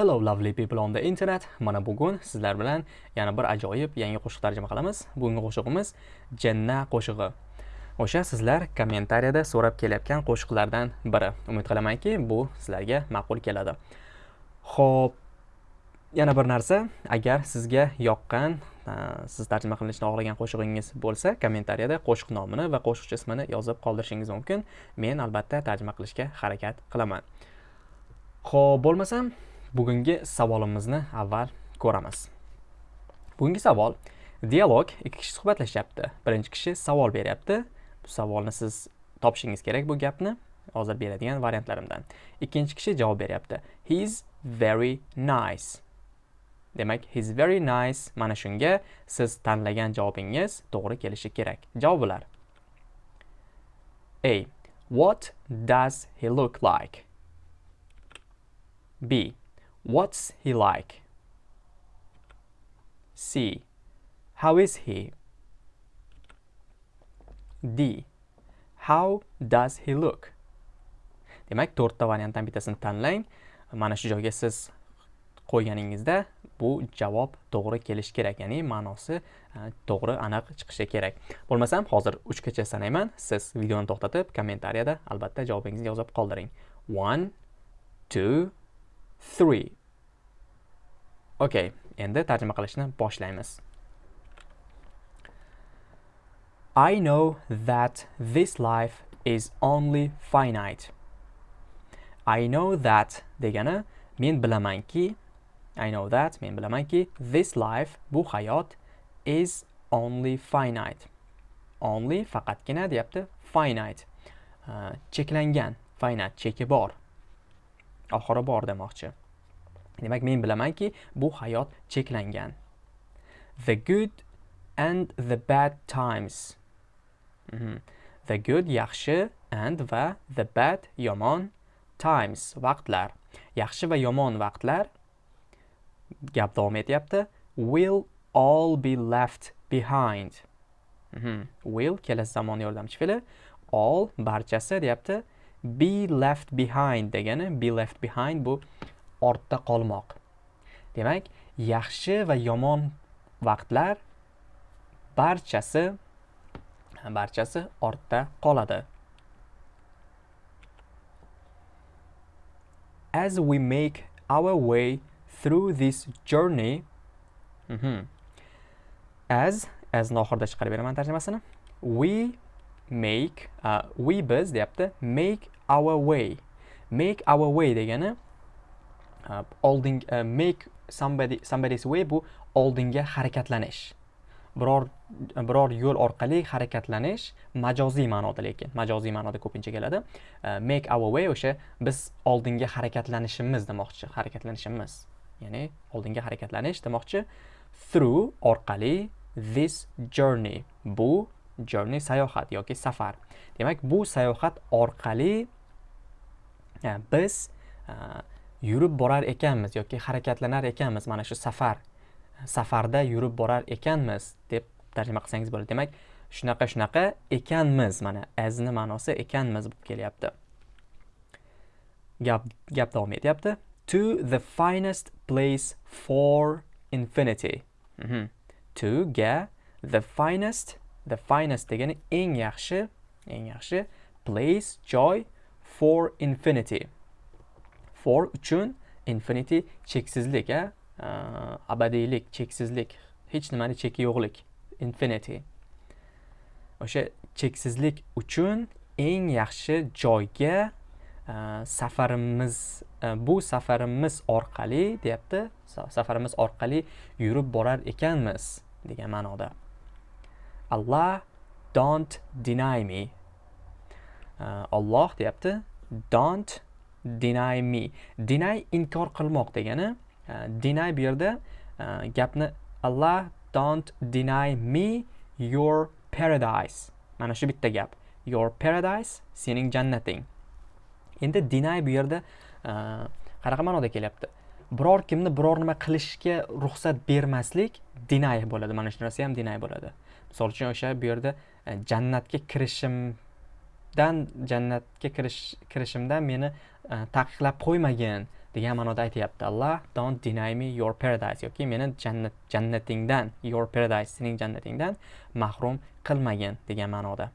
Hello lovely people on the internet. Mana bugun sizlar bilan yana bir ajoyib yangi qo'shiq tarjima qilamiz. Bugungi qo'shig'imiz Janna qo'shig'i. O'sha sizlar kommentariyada so'rab kelayotgan qo'shiqlardan biri. Umid qilamanki, bu sizlarga ma'qul keladi. Xo'p, yana bir narsa, agar sizga yoqqan, siz tarjima qilinishini xohlagan qo'shig'ingiz bo'lsa, kommentariyada qo'shiq nomini va qo'shiqchi ismini yozib qoldirishingiz mumkin. Men albatta tarjima qilishga harakat qilaman. Xo'p, bo'lmasam, bugungi savolimizni avval ko'ramiz. Bugungi savol dialog ikki kishi suhbatlashyapti birinchi kishi savol beryapti. Bu savolni siz topishingiz kerak bu gapni hozir beradigan variantlarimdan. Ikkinchi kishi javob beryapti. He's very nice. Demak he's very nice. Mana shunga siz tanlagan javobingiz to'g'ri kelishi kerak. Javoblar a. What does he look like? B. What's he like? C. How is he? D. How does he look? Demak, to'rtta variantdan bittasini tanlang. Mana shu joyga siz qo'yganingizda bu javob to'g'ri kelishi kerak, ya'ni ma'nosi e, to'g'ri aniq chiqishi kerak. Bo'lmasam, hozir 3 gacha sanayman. Siz videoni to'xtatib, kommentariyada albatta javobingizni yozib qoldiring. 1 2 3 Okay, endi tarjima qilishni boshlaymiz. I know that this life is only finite. I know that degani men bilamanki I know that men bilamanki this life bu hayot is only finite. Only faqatgina deyapti finite. Uh, cheklangan, finite cheki bor. Oxiri bor demoqchi. demak men bilamanki bu hayot cheklangan the good and the bad times mm -hmm. the good yaxshi and va the bad yomon times vaqtlar yaxshi va yomon vaqtlar gap davom etyapti will all be left behind mm -hmm. will kelasi zamon yordamchi fe'li all barchasi deyapti be left behind degani be left behind bu ortda qolmoq demak yaxshi va yomon vaqtlar barchasi barchasi ortda qoladi as we make our way through this journey mm -hmm. as as oxirida chiqarib beraman tarjimasini we make uh, we biz deyapti. Make our way. Make our way degani Uh, olding uh, make somebody somebody's way bu oldinga harakatlanish. Biror biror yo'l orqali harakatlanish majoziy ma'noda lekin majoziy ma'noda ko'pincha keladi. Uh, make our way o'sha biz oldinga harakatlanishimiz demoqchi harakatlanishimiz. Ya'ni oldinga harakatlanish demoqchi through orqali this journey bu journey sayohat yoki safar. Demak bu sayohat orqali e, biz e, yurib borar ekanmiz yoki harakatlanar ekanmiz mana shu safar. Safarda yurib borar ekanmiz deb tarjima qilsangiz bo'ladi. Demak shunaqa shunaqa ekanmiz mana azni ma'nosi ekanmiz bo'lib kelyapti. Gap gap davom etyapti. To the finest place for infinity. Mm -hmm. to ga the finest the finest degani eng yaxshi eng yaxshi place joy for infinity. For uchun infinity cheksizlik a abadiylik cheksizlik hech nimani cheki yo'qlik. Infinity. O'sha cheksizlik uchun eng yaxshi joyga safarimiz bu safarimiz orqali deyapti safarimiz orqali yurib borar ekanmiz degan ma'noda. Allah don't deny me. Uh, Alloh deyapti don't deny me. Deny inkor qilmoq degani uh, deny bu yerda uh, gapni Allah don't deny me your paradise. Mana shu bitta gap. Your paradise sening jannating. Endi deny bu yerda qanaqa ma'noda kelyapti? Biror kimni biror nima qilishga ruxsat bermaslik deny bo'ladi. Mana shu narsa ham deny bo'ladi. Misol uchun o'sha bu yerda e, jannatga kirishimdan jannatga kirish kirishimdan meni e, taqiqlab qo'ymagin degan ma'noda aytyapti. Alloh don't deny me your paradise. Yoki meni jannat jannatingdan your paradise sening jannatingdan mahrum qilmagin degan ma'noda.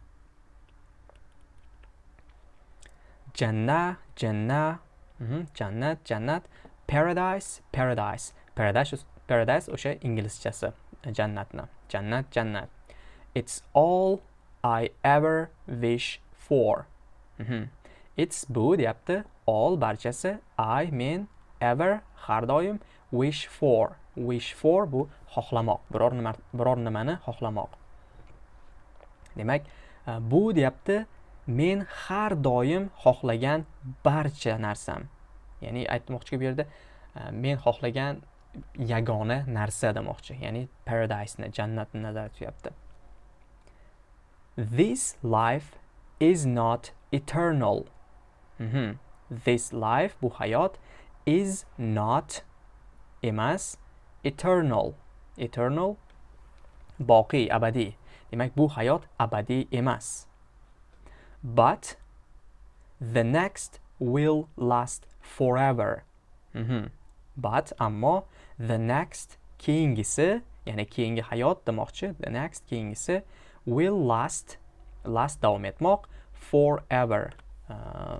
Janna janna mhm, jannat jannat paradise paradise. Paradise paradise o'sha inglizchasi e, jannatni. Jannat jannat. It's all i ever wish for. Mhm. it's bu deyapti all barchasi i men ever har doim wish for. Wish for bu xohlamoq. Biror nima biror nimani xohlamoq. Demak e, bu deyapti men har doim xohlagan barcha narsam. Ya'ni aytmoqchi bu yerda e, men xohlagan yagona narsa demoqchi. Ya'ni paradiseni jannatni nazarda tutyapti. This life is not eternal Mhm. this life bu hayot is not emas eternal eternal boqiy abadi. demak bu hayot abadiy emas but the next will last forever Mhm. but ammo the next keyingisi ya'ni keyingi hayot demoqchi the next keyingisi will last last davom etmoq forever. Uh,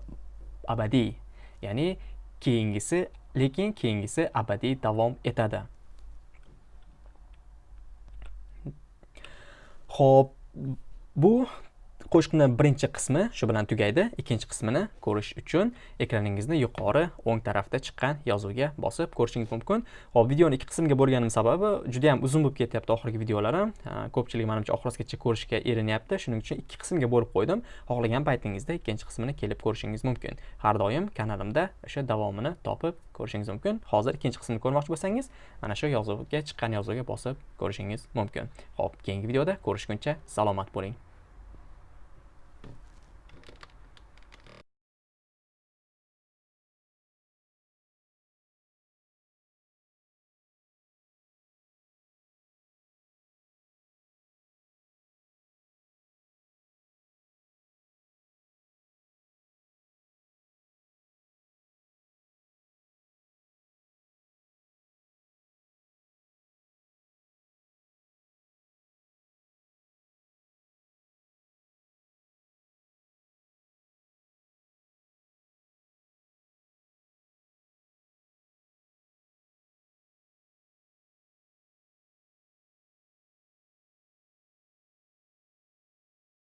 abadiy. Ya'ni keyingisi lekin keyingisi abadiy davom etadi. Xo'p, bu qo'shiqni birinchi qismi shu bilan tugaydi. Ikkinchi qismini ko'rish uchun ekraningizni yuqori o'ng tarafda chiqqan yozuvga bosib ko'rishingiz mumkin. Xo'p, videoni ikki qismga bo'lganim sababi juda ham uzun bo'lib ketyapti oxirgi videolarim. Ko'pchilik menimcha oxirigacha ko'rishga erinayapti. Shuning uchun ikki qismga bo'lib qo'ydim. Xohlagan paytingizda ikkinchi qismini kelib ko'rishingiz mumkin. Har doim kanalimda o'sha davomini topib ko'rishingiz mumkin. Hozir ikkinchi qismni ko'rmoqchi bo'lsangiz, mana shu yozuvga chiqqan yozuvga bosib ko'rishingiz mumkin. Xo'p, keyingi videoda ko'rishguncha salomat bo'ling.